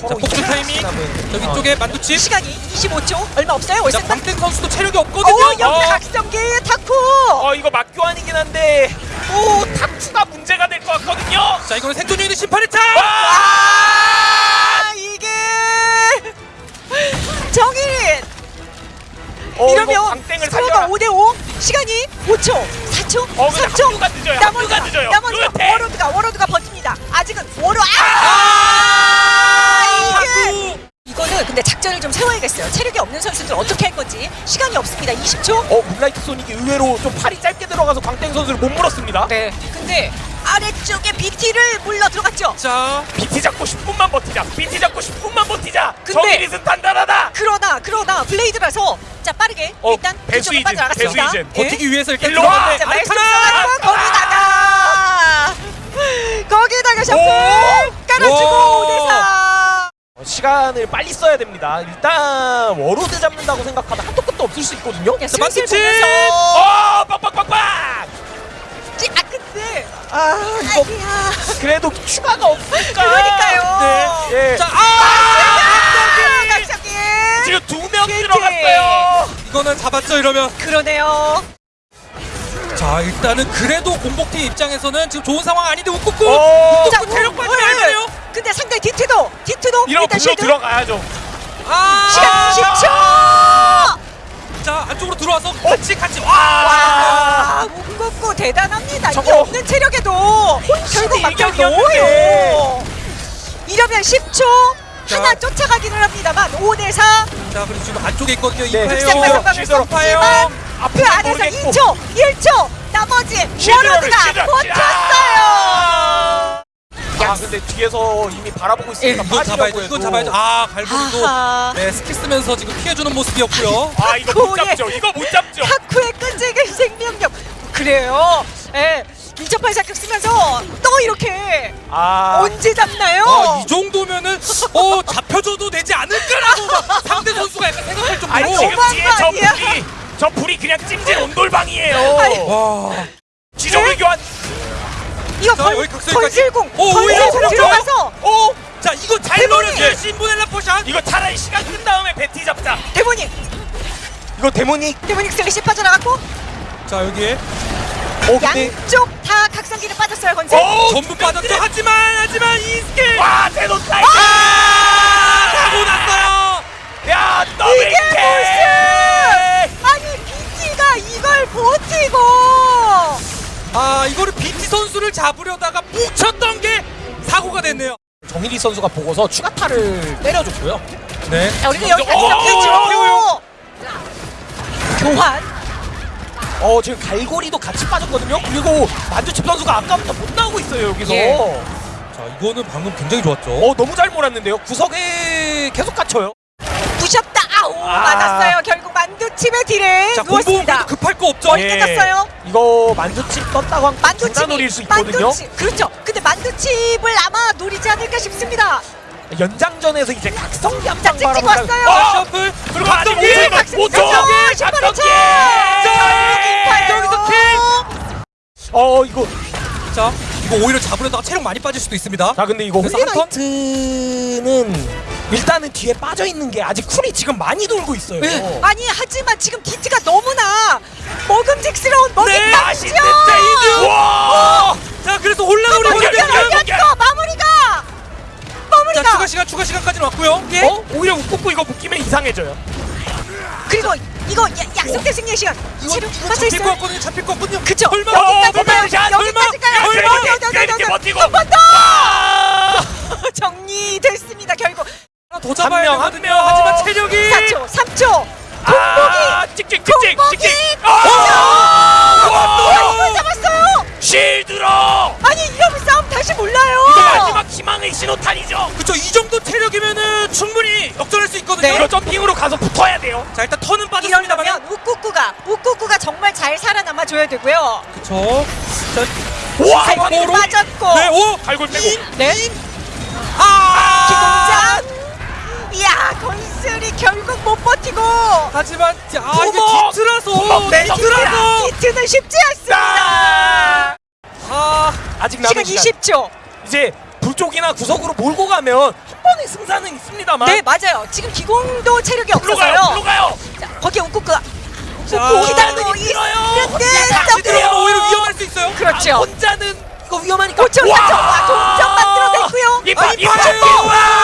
자, 폭주 타이밍. 저기 어, 쪽에 만두칩. 시간이 25초 얼마 없어요. 자, 월세탄. 광택 선수도 체력이 오 없거든요. 여기 어. 각성기 타쿠. 어 이거 막교환이긴 한데 또 탁투가 문제가 될 것 같거든요. 자, 이거는 생존 중인데 심판의 차. 와! 아 이게 정일인 어, 이러면 스코어가 살려라. 5대 5 시간이 5초 4초 어, 근데 3초 합류가 늦어요. 합류가 늦어요. 나머지가 루테. 워로드가 워로드가 버팁니다 아직은 워로 아. 이거는 근데 작전을 좀 세워야겠어요 체력이 없는 선수들 어떻게 할 건지 시간이 없습니다 20초 어 문라이트 소닉이 의외로 좀 팔이 짧게 들어가서 광땡 선수를 못 물었습니다. 네 근데 아래쪽에 BT를 물러 들어갔죠 자, BT 잡고 10분만 버티자. BT 잡고 10분만 버티자. 근데- 정일이은 단단하다. 그러나 그러나 블레이드라서 자 빠르게 어, 일단 배수 뒤쪽으로 이즌, 빠져나갔습니다 배수 이즌. 예? 버티기 위해서 이렇게 일로 와! 들어갔는데 자, 말씀. 써가지고 거기다가 거기다가 오! 깔아주고 와! 5대4 어, 시간을 빨리 써야 됩니다. 일단 워로드 잡는다고 생각하면 한도 끝도 없을 수 있거든요. 야, 자! 보면서 어, 빡빡빡빡! 찌- 아 근데 아, 이거 아니야 그래도 추가가 없으니까. 그러니까요 네. 예. 자, 아! 각성기 지금 두 명. 들어갔어요. 이거는 잡았죠 이러면. 그러네요 자, 일단은 그래도 공복팀 입장에서는 지금 좋은 상황 아닌데 웃고 어, 자, 체력 돼요. 일단 쉴드 들어가야죠. 아! 시간 10초 자, 안쪽으로 들어와서 같이 같이 와! 와 문국구 대단합니다 이게 없는 체력에도 결국. 넣어요 이러면 10초 자. 하나 쫓아가기는 합니다만 5대 4 자, 그리고 지금 안쪽에 있거든요. 네, 이파요. 흑색과 상관없이 시도로 파요. 없지만 그 안에서 모르겠고. 2초 1초 나머지 워로드가. 버텼어요 아, 근데 뒤에서 이미 바라보고 있으니까 이건 잡아야죠. 이건 잡아야죠. 아, 갈고리도 아하 네, 스킬 쓰면서 지금 피해주는 모습이었고요. 아, 이거 못 잡죠. 이거 못 잡죠. 타쿠의 끈질긴 생명력 그래요 예1.8 사격 쓰면서 또 이렇게 아, 언제 잡나요? 아, 이 정도면은 어 잡혀줘도 되지 않을까라고 막 상대 선수가 약간 생각할 정도로. 아니 지금 뒤에 거 저? 불이 저 불이 그냥 찜질 온돌방이에요. 아니. 와. 지정의 교환. 이거 자, 건, 여기 각성기까지. 건실공 오, 오히려 건실공. 들어가서 오, 자, 이거 잘 대본이! 노렸어요. 신분엘라 포샷. 이거 차라리 시간 끈 다음에 베티 잡자. 데모닉 이거 데모닉. 데모닉 슬래시 빠져나갔고 자, 여기에 오, 근데 양쪽 다 각성기를 빠졌어요 건실 오, 전부 빠졌죠. 하지만 하지만 이 스킬 와, 대놓 타이. 아! 사고 났어요. 야, 더블 이게 킬. 아니 BT가 이걸 버티고 아, 이거를 BT 선수를 잡으려다가 뭉쳤던 게 사고가 됐네요. 정일이 선수가 보고서 추가타를 때려줬고요. 네. 자 우리도 여기 어, 각성기 태워요, 주고 교환 어, 지금 갈고리도 같이 빠졌거든요. 그리고 만두칩 선수가 아까부터 못 나오고 있어요 여기서. 예. 자, 이거는 방금 굉장히 좋았죠. 어, 너무 잘 몰았는데요. 구석에 계속 갇혀요. 부셨다 아우 아. 맞았어요 결국 만두칩의 딜에 자, 누웠습니다 급할 거 없죠. 머리 끝났어요. 이거 만두칩 떴다고 하면 만두칩이 노릴 수 있거든요. 만두칩 그렇죠 근데 만두칩을 아마 노리지 않을까 싶습니다 연장전에서 이제 각성기 자 한방 바라보자. 왔어요 자, 셔플. 그리고 각성기! 5초, 각성기 5초, 각성기 신발의 각성기! 차 여기서 어, 이거. 자, 이거 오히려 잡으려다가 체력 많이 빠질 수도 있습니다. 자, 근데 이거? 홀리나이트는 일단은 뒤에 빠져 있는 게 아직 쿨이 지금 많이 돌고 있어요. 네. 아니 하지만 지금 디트가 너무나 먹음직스러운 먹이 네! 어! 자, 그래서 연결, 연결. 연결. 연결 마무리가 자, 마무리가 추가 시간, 추가 시간까지는 왔고요. 예. 어? 오히려 웃고 이거 묶이면 이상해져요. 그리고 이거 야, 약속된 승리의 시간 이거 빠져 잡힐 것 있어요 같거든요. 잡힐 것 같거든요. 그쵸 설마 여기까지 어, 가요 샷, 여기까지 가요 여기, 이렇게 버티고. 한번 더 와! 정리됐습니다 결국 더 잡아야 명, 한 되거든요. 명. 하지만 체력이 4초 3초 아, 찍찍 찍찍 공복이! 찍찍. 아! 이걸 잡았어요 실드로. 아니 이러면 싸움 다시 몰라요 이거 마지막 희망의 신호탄이죠. 그쵸 이 정도 체력이면은 충분히 역전할 수 있거든요. 이거 점핑으로 가서 붙어야 돼요. 자 일단 턴은 빠졌습니다만. 이러면 우꾸꾸가 우꾸꾸가 정말 잘 살아남아 줘야 되고요 그쵸. 자, 와, 바로 빠졌고 네, 오, 갈골 빼고. 네 아, 기공장 이야 건슬이 결국 못 버티고 하지만 자, 아 이게 내서 뒤틀어서 히트는 쉽지 않습니다 아! 아, 아직 남은 시간 시간. 20초 이제 불쪽이나 구석으로 몰고 가면 한 충분히 승산은 있습니다만 네 맞아요. 지금 기공도 체력이 없어서요. 불로 가요 자, 거기에 기다리고 힘이 들어요. 있는데. 오히려 위험할 수 있어요. 그렇죠. 아, 혼자는 이거 위험하니까 5천 4천 와